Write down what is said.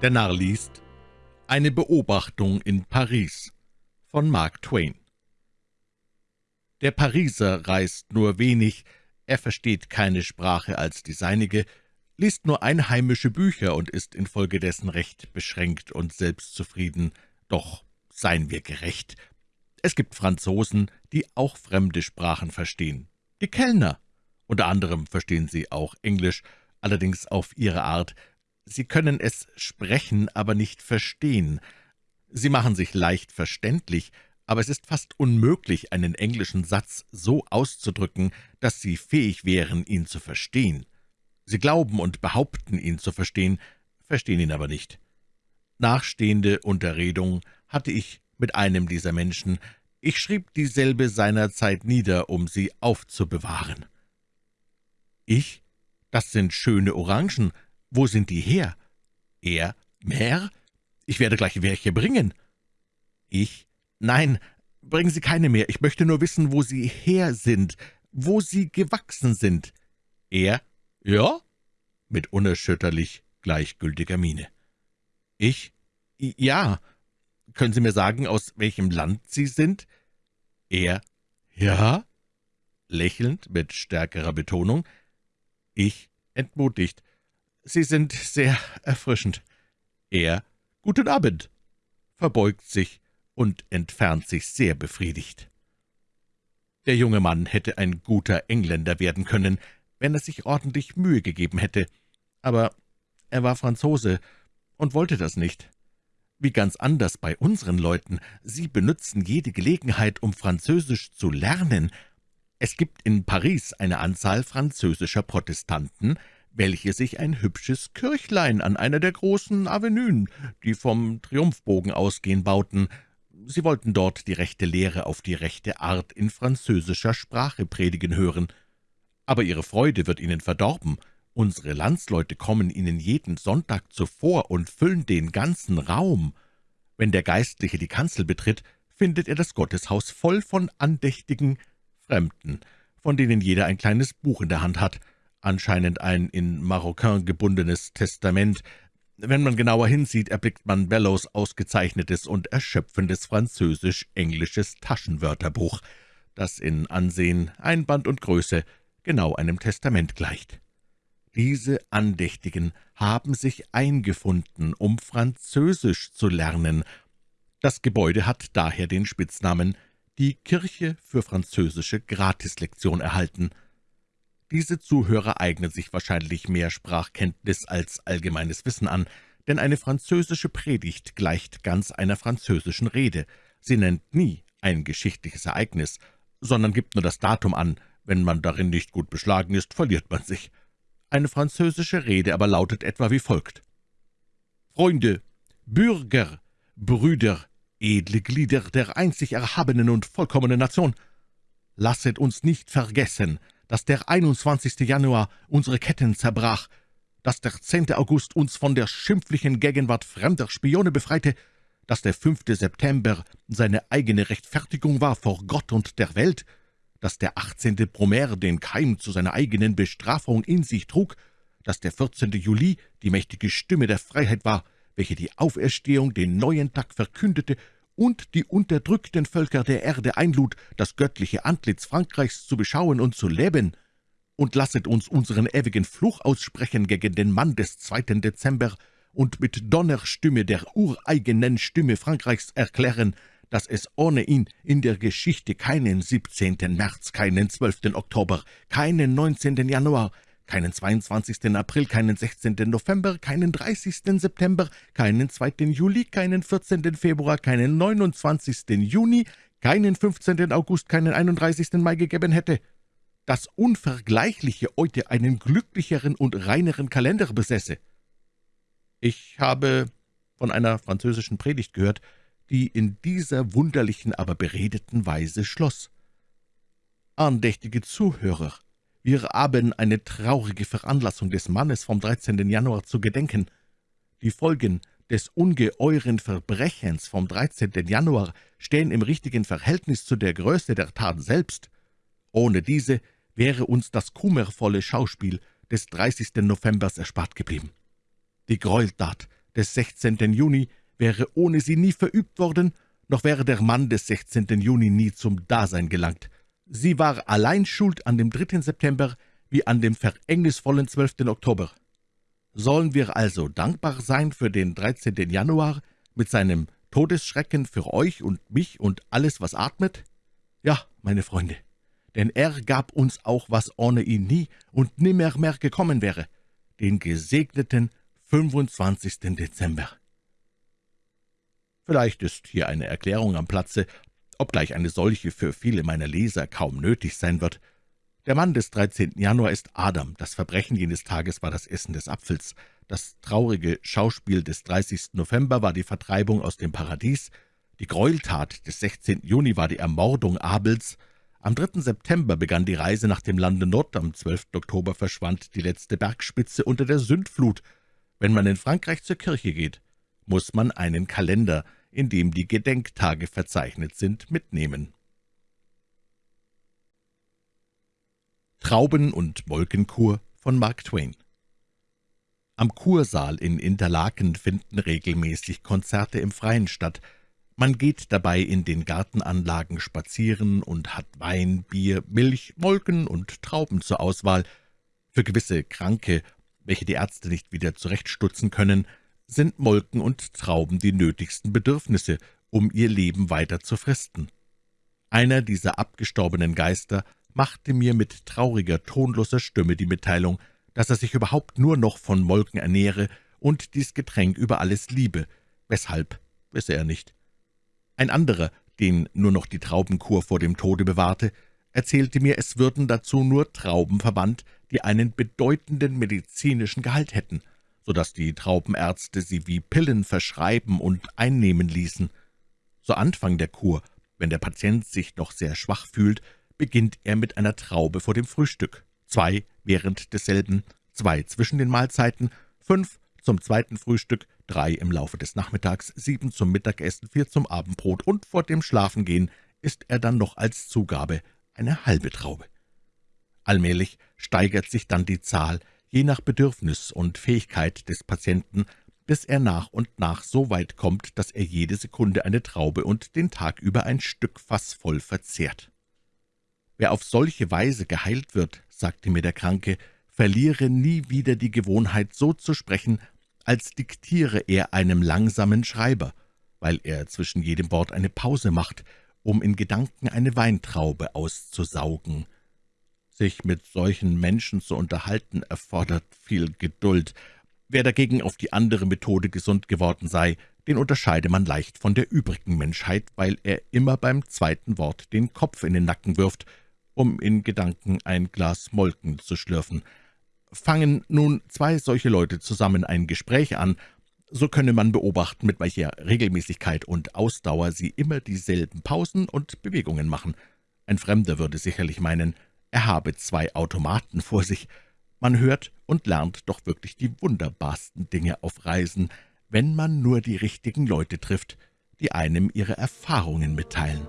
Der Narr liest Eine Beobachtung in Paris von Mark Twain Der Pariser reist nur wenig, er versteht keine Sprache als die seinige, liest nur einheimische Bücher und ist infolgedessen recht beschränkt und selbstzufrieden. Doch seien wir gerecht. Es gibt Franzosen, die auch fremde Sprachen verstehen. Die Kellner. Unter anderem verstehen sie auch Englisch, allerdings auf ihre Art, Sie können es sprechen, aber nicht verstehen. Sie machen sich leicht verständlich, aber es ist fast unmöglich, einen englischen Satz so auszudrücken, dass Sie fähig wären, ihn zu verstehen. Sie glauben und behaupten, ihn zu verstehen, verstehen ihn aber nicht. Nachstehende Unterredung hatte ich mit einem dieser Menschen. Ich schrieb dieselbe seinerzeit nieder, um sie aufzubewahren. »Ich? Das sind schöne Orangen«, »Wo sind die her?« »Er, mehr? Ich werde gleich welche bringen.« »Ich? Nein, bringen Sie keine mehr. Ich möchte nur wissen, wo sie her sind, wo sie gewachsen sind.« »Er? Ja?« mit unerschütterlich gleichgültiger Miene. »Ich? Ja. Können Sie mir sagen, aus welchem Land Sie sind?« »Er? Ja?« lächelnd mit stärkerer Betonung. »Ich?« entmutigt. »Sie sind sehr erfrischend.« Er »Guten Abend«, verbeugt sich und entfernt sich sehr befriedigt. Der junge Mann hätte ein guter Engländer werden können, wenn er sich ordentlich Mühe gegeben hätte, aber er war Franzose und wollte das nicht. Wie ganz anders bei unseren Leuten. Sie benützen jede Gelegenheit, um Französisch zu lernen. Es gibt in Paris eine Anzahl französischer Protestanten, welche sich ein hübsches Kirchlein an einer der großen Avenuen, die vom Triumphbogen ausgehen, bauten. Sie wollten dort die rechte Lehre auf die rechte Art in französischer Sprache predigen hören. Aber ihre Freude wird ihnen verdorben. Unsere Landsleute kommen ihnen jeden Sonntag zuvor und füllen den ganzen Raum. Wenn der Geistliche die Kanzel betritt, findet er das Gotteshaus voll von andächtigen Fremden, von denen jeder ein kleines Buch in der Hand hat anscheinend ein in Maroquin gebundenes Testament. Wenn man genauer hinsieht, erblickt man Bellows ausgezeichnetes und erschöpfendes französisch-englisches Taschenwörterbuch, das in Ansehen, Einband und Größe genau einem Testament gleicht. Diese Andächtigen haben sich eingefunden, um Französisch zu lernen. Das Gebäude hat daher den Spitznamen »Die Kirche für französische Gratislektion« erhalten – diese Zuhörer eignen sich wahrscheinlich mehr Sprachkenntnis als allgemeines Wissen an, denn eine französische Predigt gleicht ganz einer französischen Rede. Sie nennt nie ein geschichtliches Ereignis, sondern gibt nur das Datum an. Wenn man darin nicht gut beschlagen ist, verliert man sich. Eine französische Rede aber lautet etwa wie folgt. »Freunde, Bürger, Brüder, edle Glieder der einzig erhabenen und vollkommenen Nation, lasset uns nicht vergessen, dass der 21. Januar unsere Ketten zerbrach, dass der 10. August uns von der schimpflichen Gegenwart fremder Spione befreite, dass der 5. September seine eigene Rechtfertigung war vor Gott und der Welt, dass der 18. Brumaire den Keim zu seiner eigenen Bestrafung in sich trug, dass der 14. Juli die mächtige Stimme der Freiheit war, welche die Auferstehung den neuen Tag verkündete und die unterdrückten Völker der Erde einlud, das göttliche Antlitz Frankreichs zu beschauen und zu leben. Und lasset uns unseren ewigen Fluch aussprechen gegen den Mann des 2. Dezember und mit Donnerstimme der ureigenen Stimme Frankreichs erklären, dass es ohne ihn in der Geschichte keinen 17. März, keinen 12. Oktober, keinen 19. Januar, keinen 22. April, keinen 16. November, keinen 30. September, keinen 2. Juli, keinen 14. Februar, keinen 29. Juni, keinen 15. August, keinen 31. Mai gegeben hätte. Das Unvergleichliche heute einen glücklicheren und reineren Kalender besäße. Ich habe von einer französischen Predigt gehört, die in dieser wunderlichen, aber beredeten Weise schloss. Andächtige Zuhörer, wir haben eine traurige Veranlassung des Mannes vom 13. Januar zu gedenken. Die Folgen des ungeheuren Verbrechens vom 13. Januar stehen im richtigen Verhältnis zu der Größe der Tat selbst. Ohne diese wäre uns das kummervolle Schauspiel des 30. Novembers erspart geblieben. Die Gräueltat des 16. Juni wäre ohne sie nie verübt worden, noch wäre der Mann des 16. Juni nie zum Dasein gelangt. Sie war allein schuld an dem 3. September wie an dem verhängnisvollen 12. Oktober. Sollen wir also dankbar sein für den 13. Januar mit seinem Todesschrecken für euch und mich und alles, was atmet? Ja, meine Freunde, denn er gab uns auch, was ohne ihn nie und nimmer mehr gekommen wäre, den gesegneten 25. Dezember. Vielleicht ist hier eine Erklärung am Platze, obgleich eine solche für viele meiner Leser kaum nötig sein wird. Der Mann des 13. Januar ist Adam, das Verbrechen jenes Tages war das Essen des Apfels, das traurige Schauspiel des 30. November war die Vertreibung aus dem Paradies, die Gräueltat des 16. Juni war die Ermordung Abels, am 3. September begann die Reise nach dem Lande Nord, am 12. Oktober verschwand die letzte Bergspitze unter der Sündflut. Wenn man in Frankreich zur Kirche geht, muss man einen Kalender, in dem die Gedenktage verzeichnet sind, mitnehmen. Trauben- und Molkenkur von Mark Twain Am Kursaal in Interlaken finden regelmäßig Konzerte im Freien statt. Man geht dabei in den Gartenanlagen spazieren und hat Wein, Bier, Milch, Molken und Trauben zur Auswahl. Für gewisse Kranke, welche die Ärzte nicht wieder zurechtstutzen können, sind Molken und Trauben die nötigsten Bedürfnisse, um ihr Leben weiter zu fristen. Einer dieser abgestorbenen Geister machte mir mit trauriger, tonloser Stimme die Mitteilung, dass er sich überhaupt nur noch von Molken ernähre und dies Getränk über alles liebe. Weshalb, wisse er nicht. Ein anderer, den nur noch die Traubenkur vor dem Tode bewahrte, erzählte mir, es würden dazu nur Trauben verwandt, die einen bedeutenden medizinischen Gehalt hätten, so dass die Traubenärzte sie wie Pillen verschreiben und einnehmen ließen. Zu Anfang der Kur, wenn der Patient sich noch sehr schwach fühlt, beginnt er mit einer Traube vor dem Frühstück, zwei während desselben, zwei zwischen den Mahlzeiten, fünf zum zweiten Frühstück, drei im Laufe des Nachmittags, sieben zum Mittagessen, vier zum Abendbrot und vor dem Schlafengehen isst er dann noch als Zugabe eine halbe Traube. Allmählich steigert sich dann die Zahl, je nach Bedürfnis und Fähigkeit des Patienten, bis er nach und nach so weit kommt, dass er jede Sekunde eine Traube und den Tag über ein Stück Fass voll verzehrt. Wer auf solche Weise geheilt wird, sagte mir der Kranke, verliere nie wieder die Gewohnheit, so zu sprechen, als diktiere er einem langsamen Schreiber, weil er zwischen jedem Wort eine Pause macht, um in Gedanken eine Weintraube auszusaugen. Sich mit solchen Menschen zu unterhalten, erfordert viel Geduld. Wer dagegen auf die andere Methode gesund geworden sei, den unterscheide man leicht von der übrigen Menschheit, weil er immer beim zweiten Wort den Kopf in den Nacken wirft um in Gedanken ein Glas Molken zu schlürfen. Fangen nun zwei solche Leute zusammen ein Gespräch an, so könne man beobachten, mit welcher Regelmäßigkeit und Ausdauer sie immer dieselben Pausen und Bewegungen machen. Ein Fremder würde sicherlich meinen, er habe zwei Automaten vor sich. Man hört und lernt doch wirklich die wunderbarsten Dinge auf Reisen, wenn man nur die richtigen Leute trifft, die einem ihre Erfahrungen mitteilen.